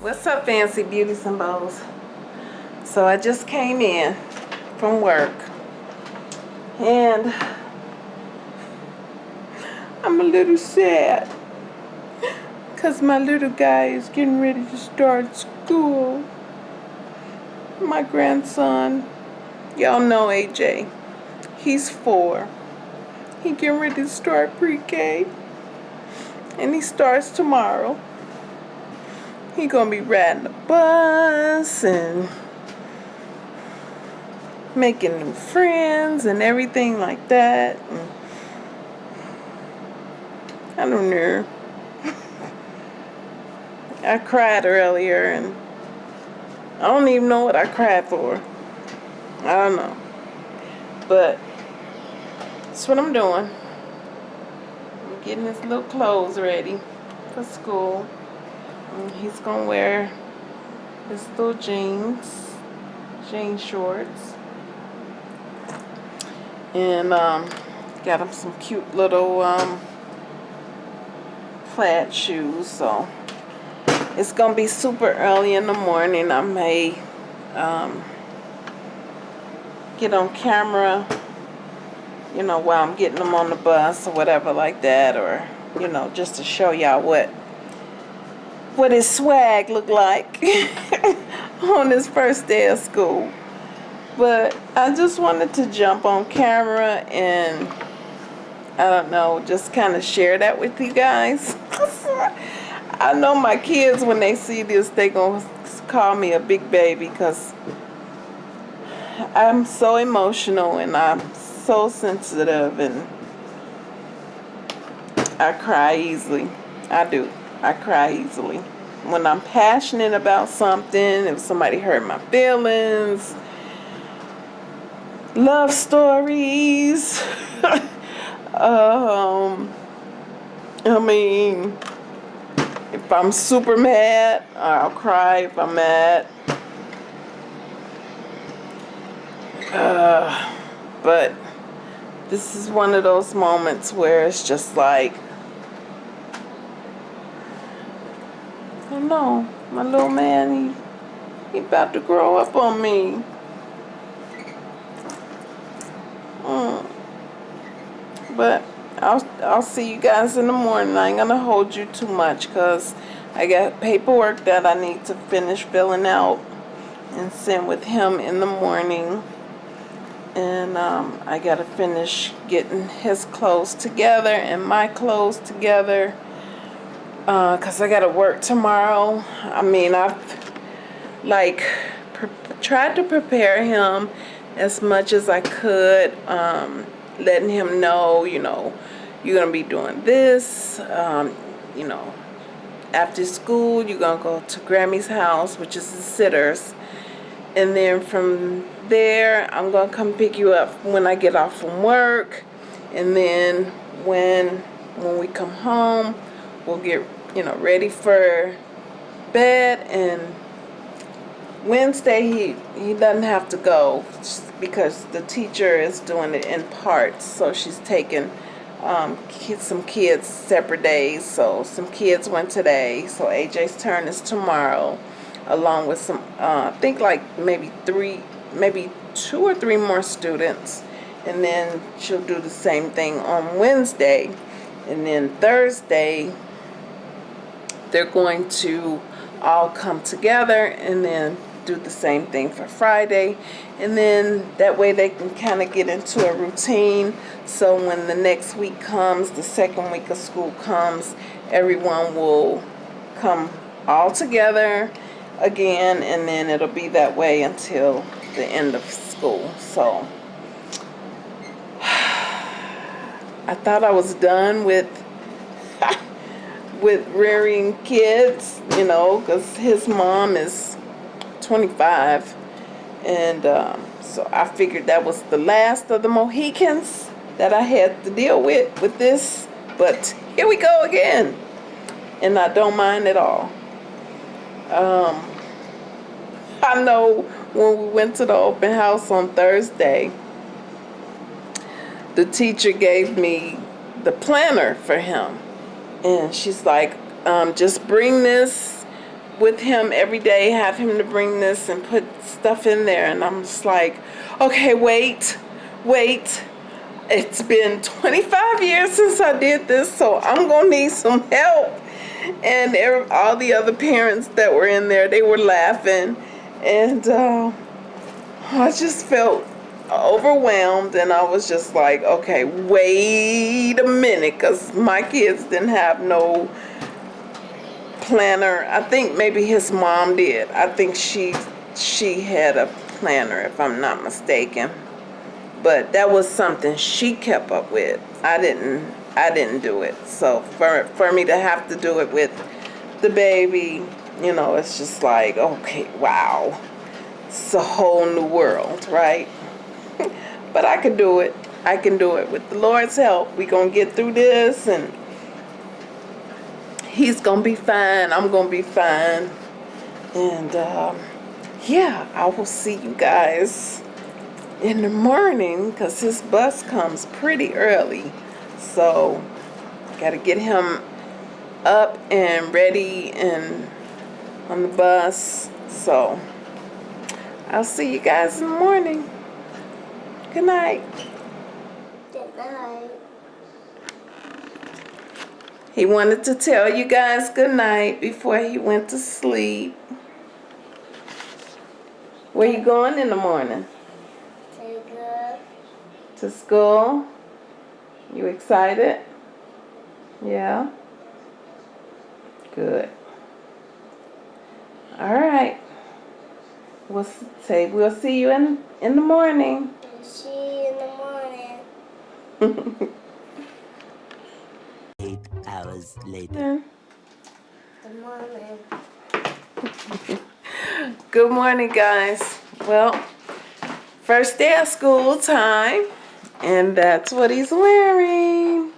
What's up, fancy beauties and bows? So I just came in from work and I'm a little sad because my little guy is getting ready to start school. My grandson, y'all know AJ, he's four. He getting ready to start pre-K and he starts tomorrow he gonna be riding the bus and making new friends and everything like that. And I don't know. I cried earlier and I don't even know what I cried for. I don't know. But that's what I'm doing. I'm getting his little clothes ready for school. And he's gonna wear his little jeans, jean shorts. And um, got him some cute little um, plaid shoes. So it's gonna be super early in the morning. I may um, get on camera, you know, while I'm getting them on the bus or whatever like that, or you know, just to show y'all what what his swag looked like on his first day of school. But I just wanted to jump on camera and I don't know, just kind of share that with you guys. I know my kids, when they see this, they going to call me a big baby because I'm so emotional and I'm so sensitive and I cry easily. I do. I cry easily. When I'm passionate about something, if somebody hurt my feelings, love stories, um, I mean, if I'm super mad, I'll cry if I'm mad. Uh, but this is one of those moments where it's just like, I know, my little man, he, he about to grow up on me. Mm. But I'll, I'll see you guys in the morning. I ain't gonna hold you too much because I got paperwork that I need to finish filling out and send with him in the morning. And um, I gotta finish getting his clothes together and my clothes together because I gotta work tomorrow. I mean, I've like tried to prepare him as much as I could, um, letting him know, you know, you're gonna be doing this, um, you know, after school you're gonna go to Grammy's house, which is the sitters, and then from there I'm gonna come pick you up when I get off from work, and then when when we come home we'll get you know ready for bed. And Wednesday he he doesn't have to go because the teacher is doing it in parts. So she's taking um, kids, some kids separate days. So some kids went today. So AJ's turn is tomorrow along with some uh, I think like maybe three maybe two or three more students. And then she'll do the same thing on Wednesday. And then Thursday they're going to all come together and then do the same thing for Friday. And then that way they can kind of get into a routine. So when the next week comes the second week of school comes everyone will come all together again and then it'll be that way until the end of school. So I thought I was done with with rearing kids you know because his mom is 25 and um, so I figured that was the last of the Mohicans that I had to deal with with this. But here we go again. And I don't mind at all um, I know when we went to the open house on Thursday the teacher gave me the planner for him. And she's like, um, just bring this with him every day, have him to bring this and put stuff in there. And I'm just like, okay, wait, wait. It's been 25 years since I did this, so I'm gonna need some help. And all the other parents that were in there, they were laughing. And uh, I just felt overwhelmed and I was just like, okay, wait a minute, because my kids didn't have no planner. I think maybe his mom did. I think she she had a planner, if I'm not mistaken. But that was something she kept up with. I didn't I didn't do it. So for for me to have to do it with the baby, you know, it's just like, okay, wow. It's a whole new world, right? but I can do it. I can do it. With the Lord's help, we going to get through this and he's going to be fine. I'm going to be fine. And um, yeah, I will see you guys in the morning because his bus comes pretty early. So, got to get him up and ready and on the bus. So, I'll see you guys in the morning. Good night. Good night. He wanted to tell you guys good night before he went to sleep. Where you going in the morning? To To school? You excited? Yeah? Good. All right. We'll say we'll see you in in the morning. See you in the morning. Eight hours later. Good morning. Good morning, guys. Well, first day of school time, and that's what he's wearing.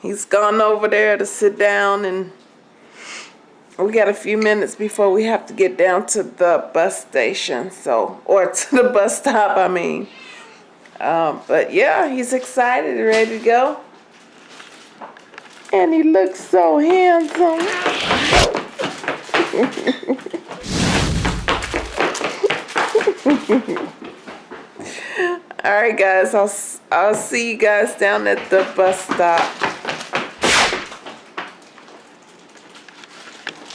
He's gone over there to sit down, and we got a few minutes before we have to get down to the bus station, so, or to the bus stop, I mean. Um, but yeah, he's excited, ready to go. And he looks so handsome. All right, guys. I'll I'll see you guys down at the bus stop.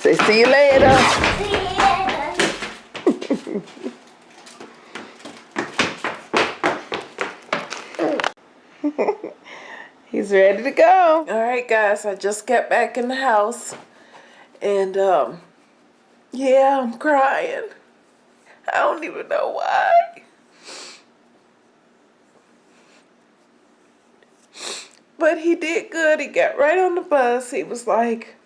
Say see you later. See you later. He's ready to go. All right, guys. I just got back in the house, and um, yeah, I'm crying. I don't even know why. But he did good. He got right on the bus. He was like,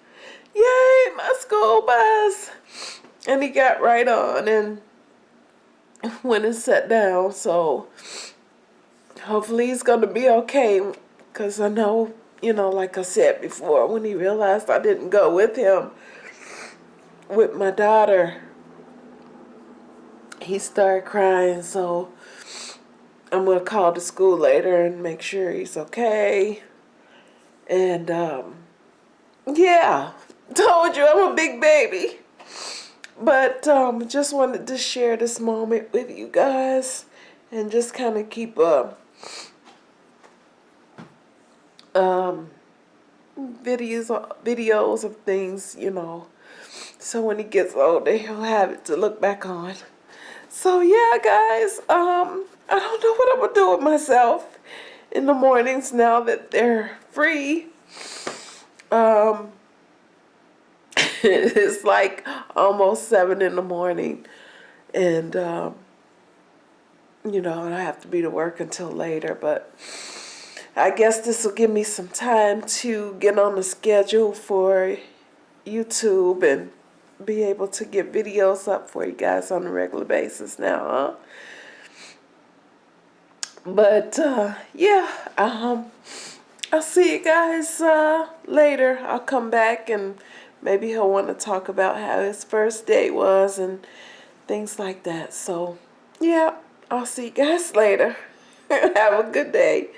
Yay, my school bus. And he got right on and went and sat down. So hopefully he's going to be okay. Because I know, you know, like I said before, when he realized I didn't go with him, with my daughter, he started crying. So I'm going to call the school later and make sure he's okay. And, um, yeah, told you I'm a big baby. But um, just wanted to share this moment with you guys and just kind of keep a um, videos videos of things, you know. So when he gets older, he'll have it to look back on. So yeah, guys, um, I don't know what I'm gonna do with myself in the mornings now that they're free. Um, it's like almost seven in the morning, and um, you know, I have to be to work until later. But I guess this will give me some time to get on the schedule for YouTube and be able to get videos up for you guys on a regular basis now, huh? But uh, yeah, um, I'll see you guys uh, later. I'll come back and maybe he'll want to talk about how his first date was and things like that. So yeah, I'll see you guys later. Have a good day.